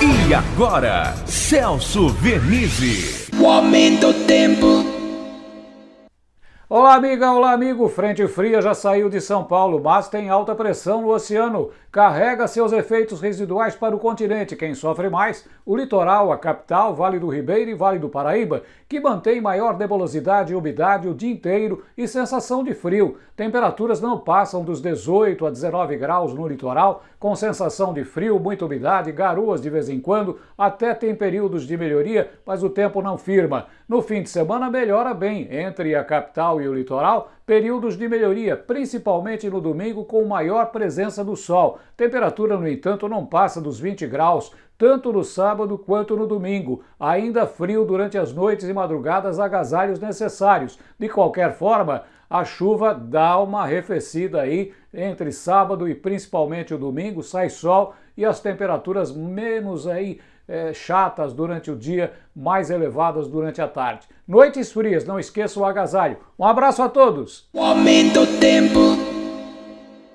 E agora, Celso Vernizzi. O aumento do tempo. Olá, amiga, olá, amigo. Frente fria já saiu de São Paulo, mas tem alta pressão no oceano. Carrega seus efeitos residuais para o continente. Quem sofre mais? O litoral, a capital, Vale do Ribeiro e Vale do Paraíba, que mantém maior nebulosidade e umidade o dia inteiro e sensação de frio. Temperaturas não passam dos 18 a 19 graus no litoral, com sensação de frio, muita umidade, garoas de vez em quando, até tem períodos de melhoria, mas o tempo não firma. No fim de semana melhora bem entre a capital e o litoral, períodos de melhoria, principalmente no domingo com maior presença do sol. Temperatura, no entanto, não passa dos 20 graus, tanto no sábado quanto no domingo. Ainda frio durante as noites e madrugadas, agasalhos necessários. De qualquer forma, a chuva dá uma arrefecida aí entre sábado e principalmente o domingo, sai sol e as temperaturas menos aí é, chatas durante o dia, mais elevadas durante a tarde. Noites frias, não esqueça o agasalho. Um abraço a todos! O aumento tempo.